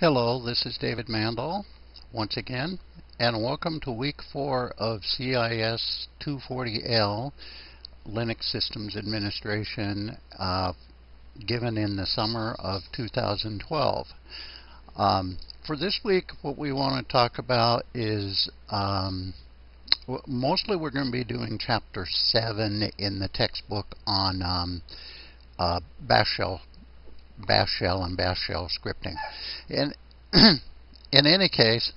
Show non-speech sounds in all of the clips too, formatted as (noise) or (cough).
Hello, this is David Mandel once again, and welcome to week four of CIS 240L Linux Systems Administration uh, given in the summer of 2012. Um, for this week, what we want to talk about is um, mostly we're going to be doing chapter 7 in the textbook on um, uh, bash shell bash shell and bash shell scripting. In, (clears throat) in any case,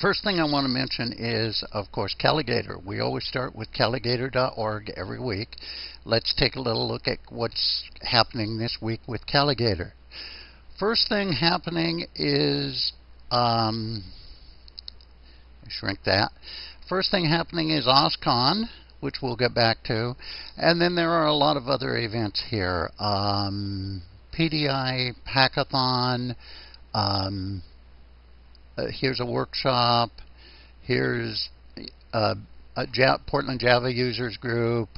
first thing I want to mention is, of course, Calagator. We always start with calagator.org every week. Let's take a little look at what's happening this week with Calagator. First thing happening is, um, shrink that. First thing happening is OSCON which we'll get back to. And then there are a lot of other events here. Um, PDI hackathon. Um, uh, here's a workshop. Here's uh, a Portland Java users group.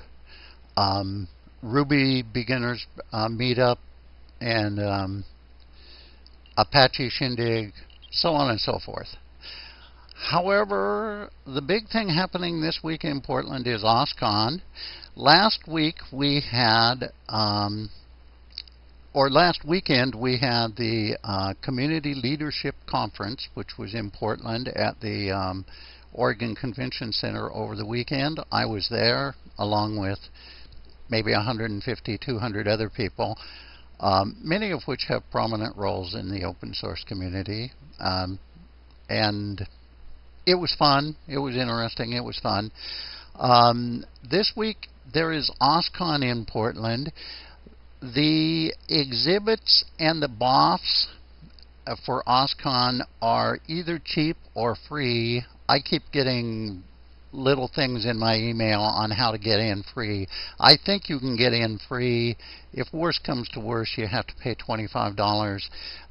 Um, Ruby beginners uh, meetup and um, Apache Shindig, so on and so forth. However, the big thing happening this week in Portland is OSCON. Last week we had um, or last weekend we had the uh, Community Leadership Conference, which was in Portland at the um, Oregon Convention Center over the weekend. I was there along with maybe 150, 200 other people, um, many of which have prominent roles in the open source community. Um, and it was fun. It was interesting. It was fun. Um, this week there is OSCON in Portland. The exhibits and the BOFs uh, for OSCON are either cheap or free. I keep getting little things in my email on how to get in free. I think you can get in free. If worse comes to worse, you have to pay $25.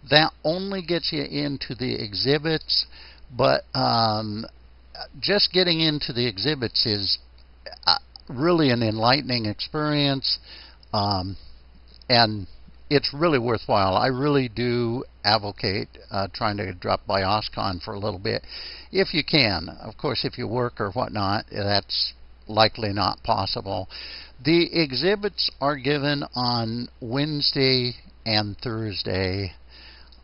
That only gets you into the exhibits, but um, just getting into the exhibits is uh, really an enlightening experience. Um, and it's really worthwhile. I really do advocate uh, trying to drop by OSCON for a little bit, if you can. Of course, if you work or whatnot, that's likely not possible. The exhibits are given on Wednesday and Thursday.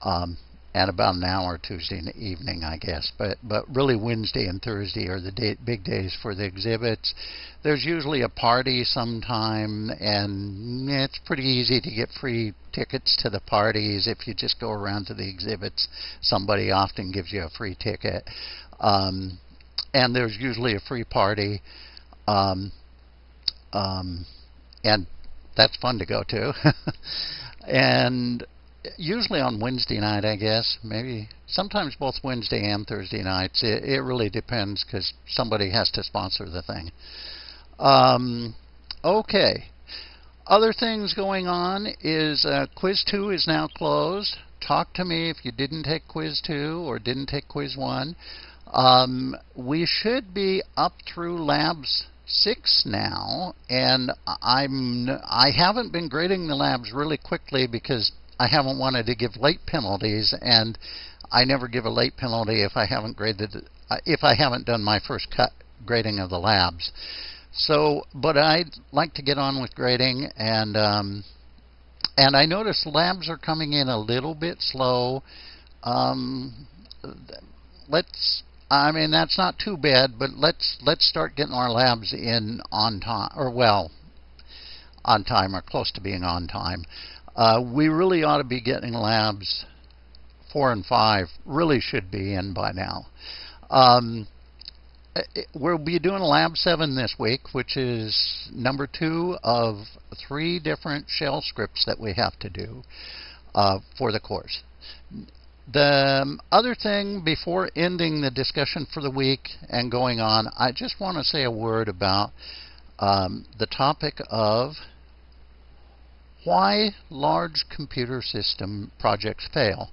Um, at about an hour Tuesday evening, I guess. But but really Wednesday and Thursday are the day, big days for the exhibits. There's usually a party sometime, and it's pretty easy to get free tickets to the parties if you just go around to the exhibits. Somebody often gives you a free ticket, um, and there's usually a free party, um, um, and that's fun to go to. (laughs) and usually on Wednesday night, I guess. Maybe sometimes both Wednesday and Thursday nights. It, it really depends because somebody has to sponsor the thing. Um, okay. Other things going on is uh, Quiz 2 is now closed. Talk to me if you didn't take Quiz 2 or didn't take Quiz 1. Um, we should be up through Labs six now, and I'm I haven't been grading the labs really quickly because I haven't wanted to give late penalties, and I never give a late penalty if I haven't graded uh, if I haven't done my first cut grading of the labs. So, but I'd like to get on with grading, and um, and I notice labs are coming in a little bit slow. Um, let's. I mean that's not too bad, but let's let's start getting our labs in on time, or well, on time or close to being on time. Uh, we really ought to be getting labs four and five, really should be in by now. Um, we'll be doing lab 7 this week, which is number two of three different shell scripts that we have to do uh, for the course. The um, other thing before ending the discussion for the week and going on, I just want to say a word about um, the topic of why large computer system projects fail.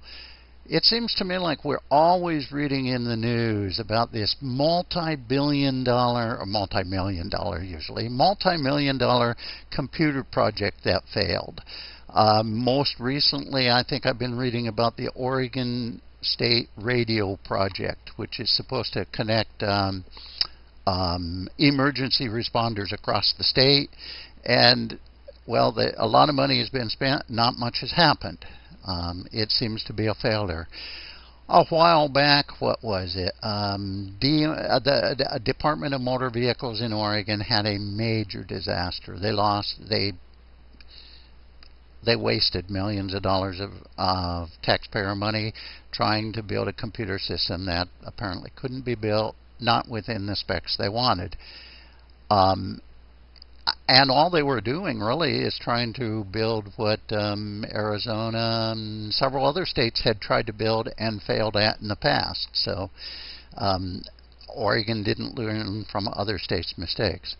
It seems to me like we're always reading in the news about this multi-billion dollar, or multi-million dollar usually, multi-million dollar computer project that failed. Uh, most recently, I think I've been reading about the Oregon State Radio Project, which is supposed to connect um, um, emergency responders across the state. And, well, the, a lot of money has been spent, not much has happened. Um, it seems to be a failure. A while back, what was it? Um, D, uh, the, the Department of Motor Vehicles in Oregon had a major disaster. They lost, they they wasted millions of dollars of, of taxpayer money trying to build a computer system that apparently couldn't be built, not within the specs they wanted. Um, and all they were doing really is trying to build what um, Arizona and several other states had tried to build and failed at in the past. So um, Oregon didn't learn from other states' mistakes.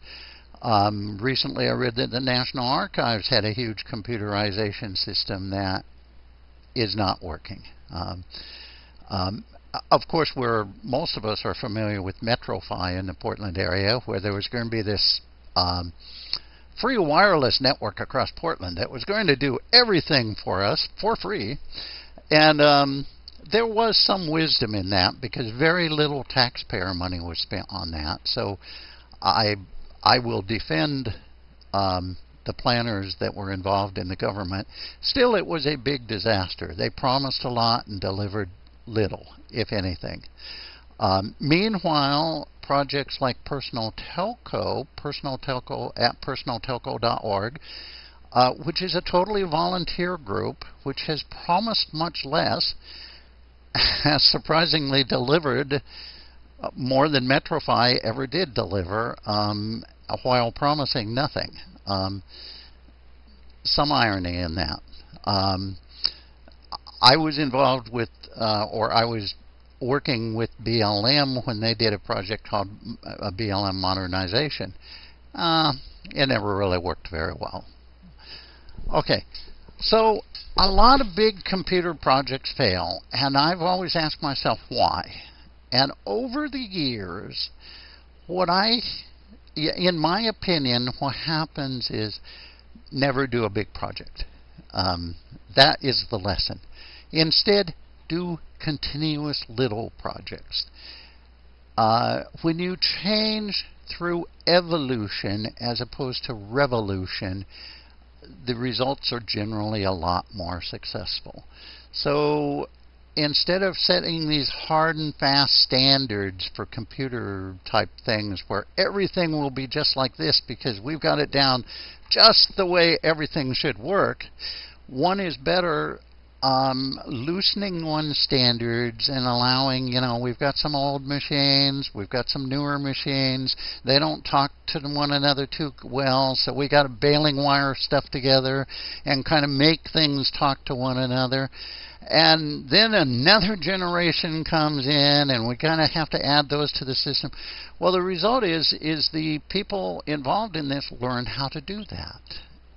Um, recently, I read that the National Archives had a huge computerization system that is not working. Um, um, of course, we're most of us are familiar with MetroFi in the Portland area, where there was going to be this um, free wireless network across Portland that was going to do everything for us for free. And um, there was some wisdom in that because very little taxpayer money was spent on that. So I I will defend um, the planners that were involved in the government. Still, it was a big disaster. They promised a lot and delivered little, if anything. Um, meanwhile, projects like Personal Telco, Personal Telco at personaltelco.org, uh, which is a totally volunteer group which has promised much less, (laughs) has surprisingly delivered uh, more than MetroFi ever did deliver, um, while promising nothing. Um, some irony in that. Um, I was involved with, uh, or I was working with BLM when they did a project called a BLM modernization. Uh, it never really worked very well. Okay, so a lot of big computer projects fail, and I've always asked myself why. And over the years, what I, in my opinion, what happens is never do a big project. Um, that is the lesson. Instead, do continuous little projects. Uh, when you change through evolution as opposed to revolution, the results are generally a lot more successful. So instead of setting these hard and fast standards for computer type things where everything will be just like this because we've got it down just the way everything should work, one is better um, loosening one standards and allowing, you know, we've got some old machines, we've got some newer machines. They don't talk to one another too well, so we got to baling wire stuff together and kind of make things talk to one another. And then another generation comes in, and we kind of have to add those to the system. Well, the result is is the people involved in this learn how to do that,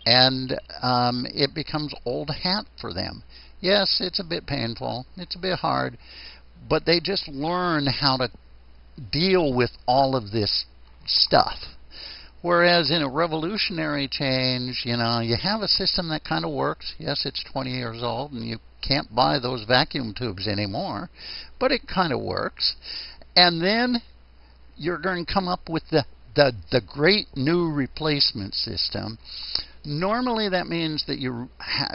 and um, it becomes old hat for them. Yes, it's a bit painful, it's a bit hard, but they just learn how to deal with all of this stuff. Whereas in a revolutionary change, you know, you have a system that kind of works. Yes, it's 20 years old and you can't buy those vacuum tubes anymore, but it kind of works. And then you're going to come up with the, the, the great new replacement system Normally, that means that you,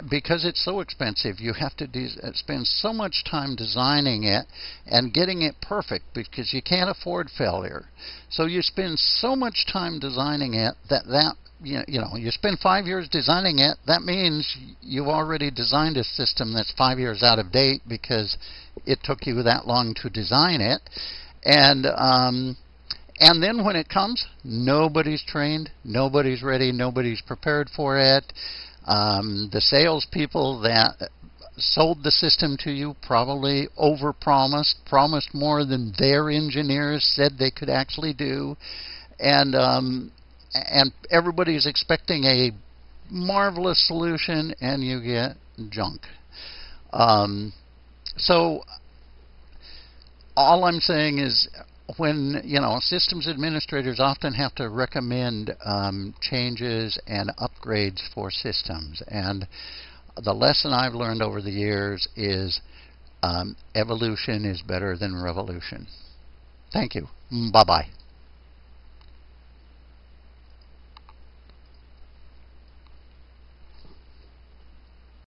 because it's so expensive, you have to uh, spend so much time designing it and getting it perfect because you can't afford failure. So you spend so much time designing it that that you know, you know you spend five years designing it. That means you've already designed a system that's five years out of date because it took you that long to design it, and um, and then when it comes, nobody's trained, nobody's ready, nobody's prepared for it. Um, the salespeople that sold the system to you probably overpromised, promised more than their engineers said they could actually do, and um, and everybody's expecting a marvelous solution, and you get junk. Um, so all I'm saying is when you know systems administrators often have to recommend um, changes and upgrades for systems, and the lesson I've learned over the years is um, evolution is better than revolution. Thank you. Bye bye.